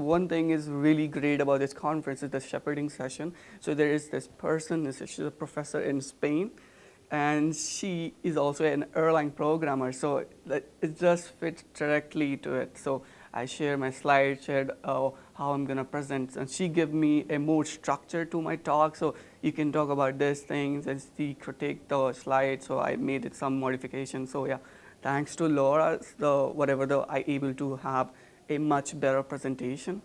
one thing is really great about this conference is the shepherding session. So there is this person, she's a professor in Spain, and she is also an Erlang programmer. So it just fits directly to it. So I share my slide, shared uh, how I'm gonna present, and she gave me a more structure to my talk. So you can talk about these things and she critique the slide. So I made it some modifications. So yeah, thanks to Laura, the whatever the I able to have a much better presentation.